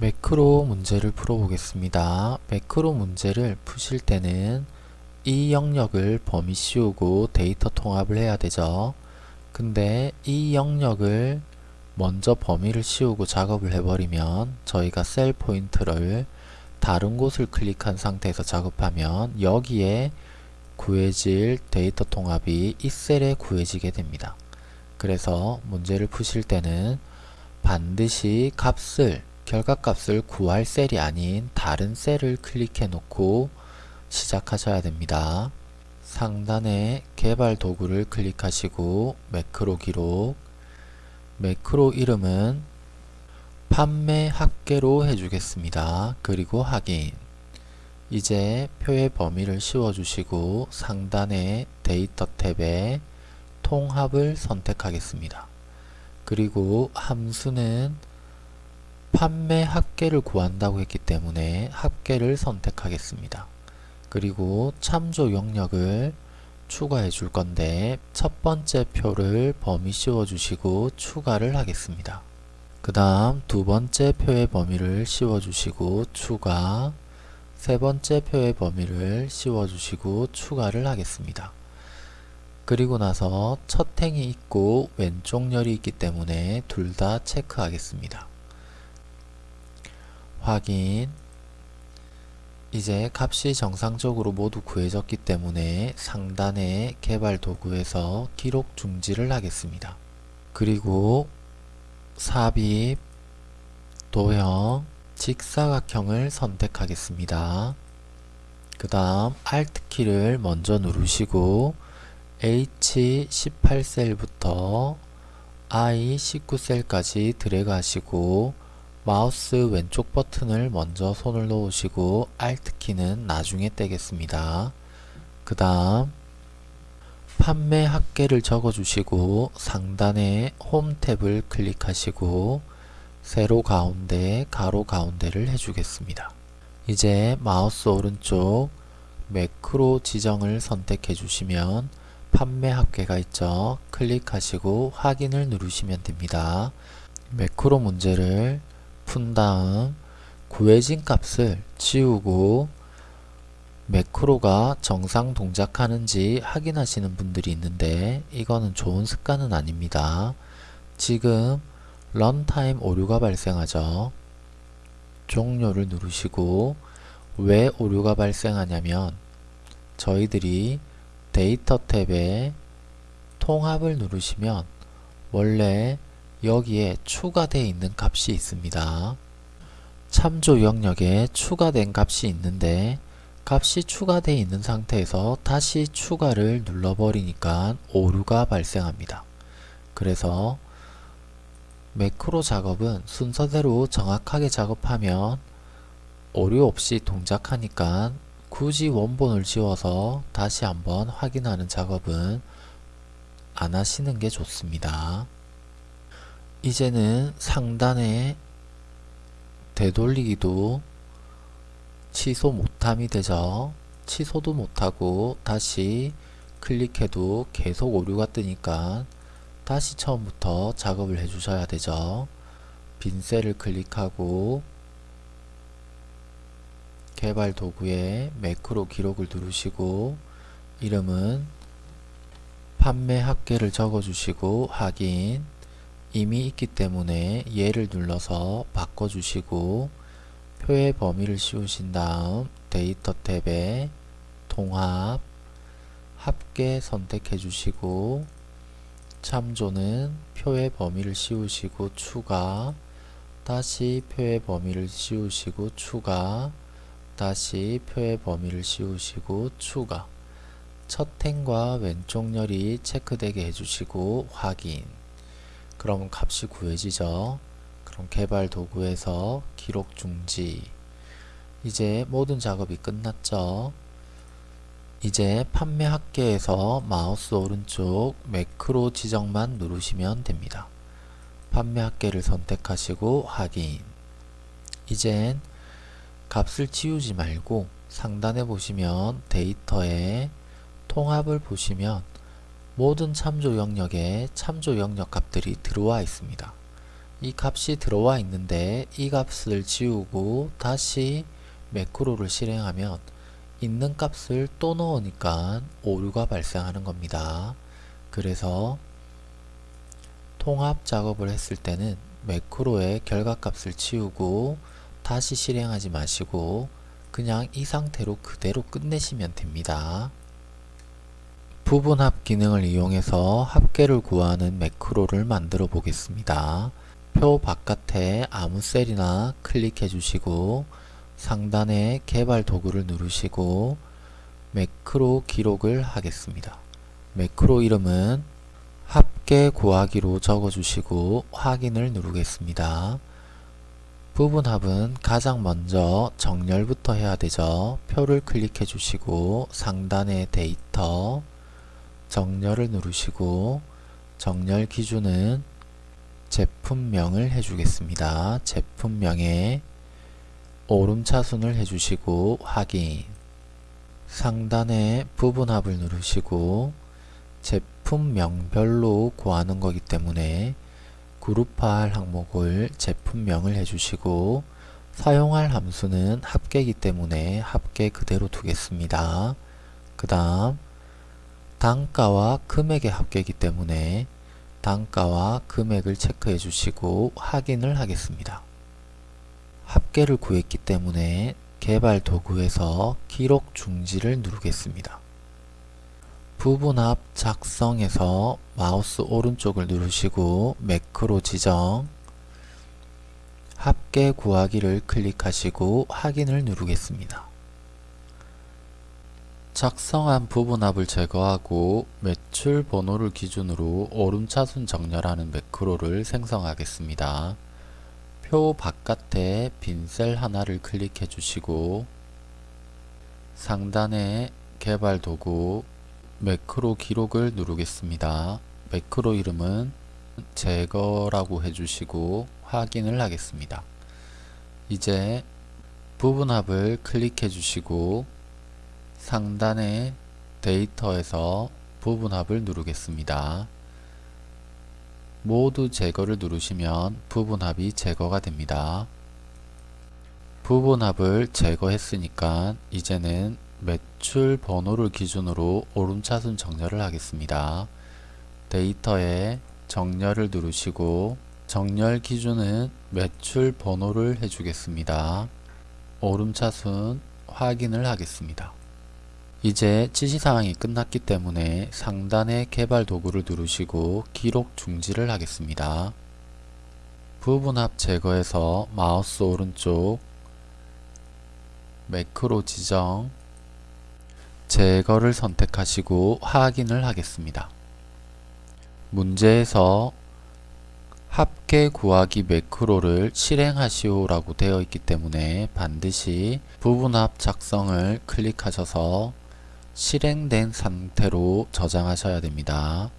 매크로 문제를 풀어보겠습니다. 매크로 문제를 푸실 때는 이 영역을 범위 씌우고 데이터 통합을 해야 되죠. 근데 이 영역을 먼저 범위를 씌우고 작업을 해버리면 저희가 셀 포인트를 다른 곳을 클릭한 상태에서 작업하면 여기에 구해질 데이터 통합이 이 셀에 구해지게 됩니다. 그래서 문제를 푸실 때는 반드시 값을 결과값을 구할 셀이 아닌 다른 셀을 클릭해 놓고 시작하셔야 됩니다. 상단에 개발 도구를 클릭하시고 매크로 기록 매크로 이름은 판매 합계로 해주겠습니다. 그리고 확인 이제 표의 범위를 씌워주시고 상단의 데이터 탭에 통합을 선택하겠습니다. 그리고 함수는 판매 합계를 구한다고 했기 때문에 합계를 선택하겠습니다. 그리고 참조 영역을 추가해 줄 건데 첫 번째 표를 범위 씌워 주시고 추가를 하겠습니다. 그 다음 두 번째 표의 범위를 씌워 주시고 추가 세 번째 표의 범위를 씌워 주시고 추가를 하겠습니다. 그리고 나서 첫 행이 있고 왼쪽 열이 있기 때문에 둘 다 체크하겠습니다. 확인 이제 값이 정상적으로 모두 구해졌기 때문에 상단의 개발 도구에서 기록 중지를 하겠습니다. 그리고 삽입, 도형, 직사각형을 선택하겠습니다. 그 다음 Alt키를 먼저 누르시고 H18셀부터 I19셀까지 드래그 하시고 마우스 왼쪽 버튼을 먼저 손을 놓으시고 Alt키는 나중에 떼겠습니다. 그 다음 판매 합계를 적어주시고 상단에 홈 탭을 클릭하시고 세로 가운데 가로 가운데를 해주겠습니다. 이제 마우스 오른쪽 매크로 지정을 선택해 주시면 판매 합계가 있죠. 클릭하시고 확인을 누르시면 됩니다. 매크로 문제를 푼 다음 구해진 값을 지우고 매크로가 정상 동작하는지 확인하시는 분들이 있는데 이거는 좋은 습관은 아닙니다. 지금 런타임 오류가 발생하죠. 종료를 누르시고 왜 오류가 발생하냐면 저희들이 데이터 탭에 통합을 누르시면 원래 여기에 추가되어 있는 값이 있습니다. 참조 영역에 추가된 값이 있는데 값이 추가되어 있는 상태에서 다시 추가를 눌러버리니까 오류가 발생합니다. 그래서 매크로 작업은 순서대로 정확하게 작업하면 오류 없이 동작하니까 굳이 원본을 지워서 다시 한번 확인하는 작업은 안 하시는 게 좋습니다. 이제는 상단에 되돌리기도 취소 못함이 되죠. 취소도 못하고 다시 클릭해도 계속 오류가 뜨니까 다시 처음부터 작업을 해주셔야 되죠. 빈 셀을 클릭하고 개발 도구에 매크로 기록을 누르시고 이름은 판매 합계를 적어주시고 확인 이미 있기 때문에 얘를 눌러서 바꿔주시고 표의 범위를 씌우신 다음 데이터 탭에 통합 합계 선택해 주시고 참조는 표의 범위를 씌우시고 추가 다시 표의 범위를 씌우시고 추가 다시 표의 범위를 씌우시고 추가. 첫 행과 왼쪽 열이 체크되게 해주시고 확인 그럼 값이 구해지죠. 그럼 개발 도구에서 기록 중지 이제 모든 작업이 끝났죠. 이제 판매 합계에서 마우스 오른쪽 매크로 지정만 누르시면 됩니다. 판매 합계를 선택하시고 확인 이젠 값을 지우지 말고 상단에 보시면 데이터에 통합을 보시면 모든 참조 영역에 참조 영역 값들이 들어와 있습니다. 이 값이 들어와 있는데 이 값을 지우고 다시 매크로를 실행하면 있는 값을 또 넣으니까 오류가 발생하는 겁니다. 그래서 통합 작업을 했을 때는 매크로의 결과값을 지우고 다시 실행하지 마시고 그냥 이 상태로 그대로 끝내시면 됩니다. 부분합 기능을 이용해서 합계를 구하는 매크로를 만들어 보겠습니다. 표 바깥에 아무 셀이나 클릭해 주시고 상단에 개발 도구를 누르시고 매크로 기록을 하겠습니다. 매크로 이름은 합계 구하기로 적어주시고 확인을 누르겠습니다. 부분합은 가장 먼저 정렬부터 해야 되죠. 표를 클릭해 주시고 상단에 데이터 정렬을 누르시고 정렬 기준은 제품명을 해주겠습니다. 제품명에 오름차순을 해주시고 확인 상단에 부분합을 누르시고 제품명별로 구하는 거기 때문에 그룹할 항목을 제품명을 해주시고 사용할 함수는 합계이기 때문에 합계 그대로 두겠습니다. 그 다음 단가와 금액의 합계이기 때문에 단가와 금액을 체크해 주시고 확인을 하겠습니다. 합계를 구했기 때문에 개발 도구에서 기록 중지를 누르겠습니다. 부분합 작성에서 마우스 오른쪽을 누르시고 매크로 지정 합계 구하기를 클릭하시고 확인을 누르겠습니다. 작성한 부분합을 제거하고 매출 번호를 기준으로 오름차순 정렬하는 매크로를 생성하겠습니다. 표 바깥에 빈 셀 하나를 클릭해 주시고 상단에 개발 도구 매크로 기록을 누르겠습니다. 매크로 이름은 제거라고 해주시고 확인을 하겠습니다. 이제 부분합을 클릭해 주시고 상단의 데이터에서 부분합을 누르겠습니다. 모두 제거를 누르시면 부분합이 제거가 됩니다. 부분합을 제거했으니까 이제는 매출 번호를 기준으로 오름차순 정렬을 하겠습니다. 데이터에 정렬을 누르시고 정렬 기준은 매출 번호를 해주겠습니다. 오름차순 확인을 하겠습니다. 이제 지시사항이 끝났기 때문에 상단의 개발 도구를 누르시고 기록 중지를 하겠습니다. 부분합 제거해서 마우스 오른쪽 매크로 지정 제거를 선택하시고 확인을 하겠습니다. 문제에서 합계 구하기 매크로를 실행하시오 라고 되어 있기 때문에 반드시 부분합 작성을 클릭하셔서 실행된 상태로 저장하셔야 됩니다.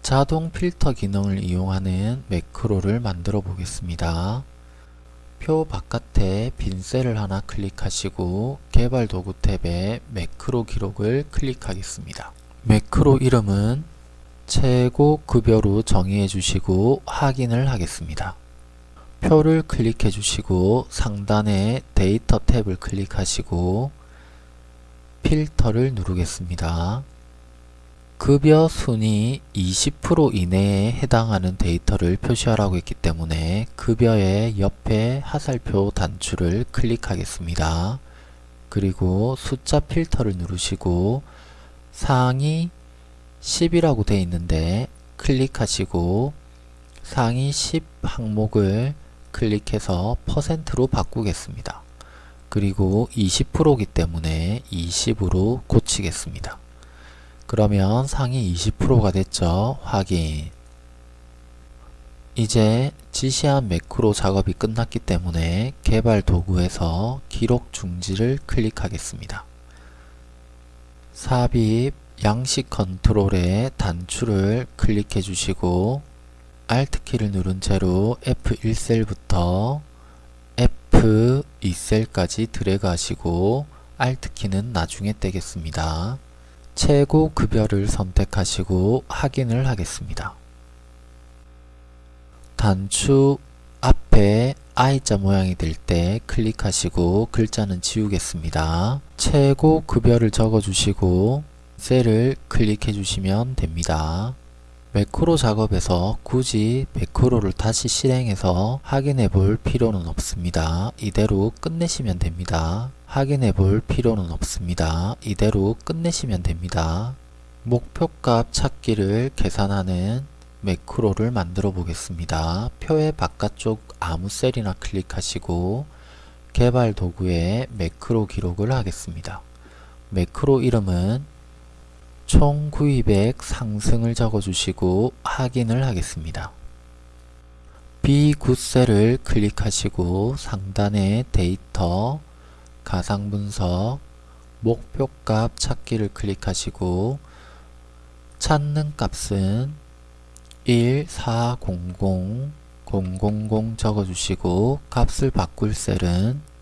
자동 필터 기능을 이용하는 매크로를 만들어 보겠습니다. 표 바깥에 빈 셀을 하나 클릭하시고 개발 도구 탭에 매크로 기록을 클릭하겠습니다. 매크로 이름은 최고 급여로 정의해 주시고 확인을 하겠습니다. 표를 클릭해 주시고 상단에 데이터 탭을 클릭하시고 필터를 누르겠습니다. 급여 순위 20% 이내에 해당하는 데이터를 표시하라고 했기 때문에 급여의 옆에 하살표 단추를 클릭하겠습니다. 그리고 숫자 필터를 누르시고 상위 10이라고 되어 있는데 클릭하시고 상위 10 항목을 클릭해서 퍼센트로 바꾸겠습니다. 그리고 20%기 때문에 20으로 고치겠습니다. 그러면 상위 20%가 됐죠. 확인 이제 지시한 매크로 작업이 끝났기 때문에 개발 도구에서 기록 중지를 클릭하겠습니다. 삽입 양식 컨트롤의 단추를 클릭해 주시고 Alt키를 누른 채로 F1셀부터 F2셀까지 드래그 하시고 Alt키는 나중에 떼겠습니다. 최고 급여를 선택하시고 확인을 하겠습니다. 단추 앞에 I자 모양이 될 때 클릭하시고 글자는 지우겠습니다. 최고 급여를 적어주시고 셀을 클릭해 주시면 됩니다. 매크로 작업에서 굳이 매크로를 다시 실행해서 확인해 볼 필요는 없습니다. 이대로 끝내시면 됩니다. 확인해 볼 필요는 없습니다. 이대로 끝내시면 됩니다. 목표값 찾기를 계산하는 매크로를 만들어 보겠습니다. 표의 바깥쪽 아무 셀이나 클릭하시고 개발 도구에 매크로 기록을 하겠습니다. 매크로 이름은 총 구입액 상승을 적어주시고 확인을 하겠습니다. B9셀을 클릭하시고 상단에 데이터, 가상분석, 목표값 찾기를 클릭하시고 찾는 값은 1400 000 적어주시고 값을 바꿀 셀은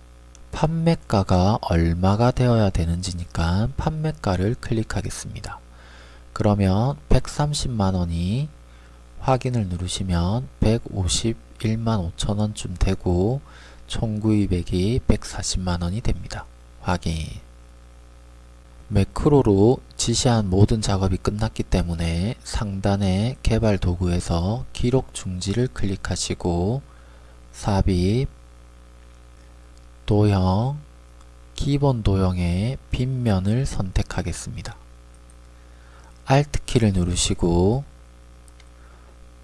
판매가가 얼마가 되어야 되는지니까 판매가를 클릭하겠습니다. 그러면 130만원이 확인을 누르시면 151만 5천원쯤 되고 총구입액이 140만원이 됩니다. 확인 매크로로 지시한 모든 작업이 끝났기 때문에 상단의 개발 도구에서 기록 중지를 클릭하시고 삽입, 도형, 기본 도형의 빈면을 선택하겠습니다. Alt키를 누르시고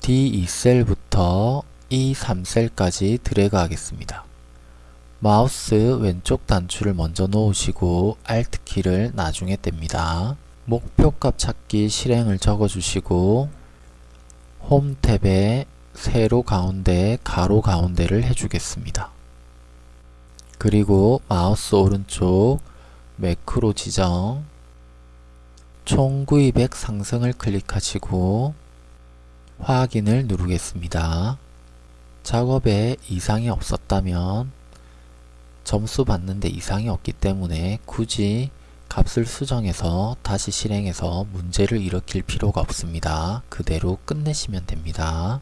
D2셀부터 E3셀까지 드래그 하겠습니다. 마우스 왼쪽 단추를 먼저 놓으시고 Alt키를 나중에 뗍니다. 목표값 찾기 실행을 적어주시고 홈 탭에 세로 가운데 가로 가운데를 해주겠습니다. 그리고 마우스 오른쪽 매크로 지정 총 구입액 상승을 클릭하시고 확인을 누르겠습니다. 작업에 이상이 없었다면 점수 받는데 이상이 없기 때문에 굳이 값을 수정해서 다시 실행해서 문제를 일으킬 필요가 없습니다. 그대로 끝내시면 됩니다.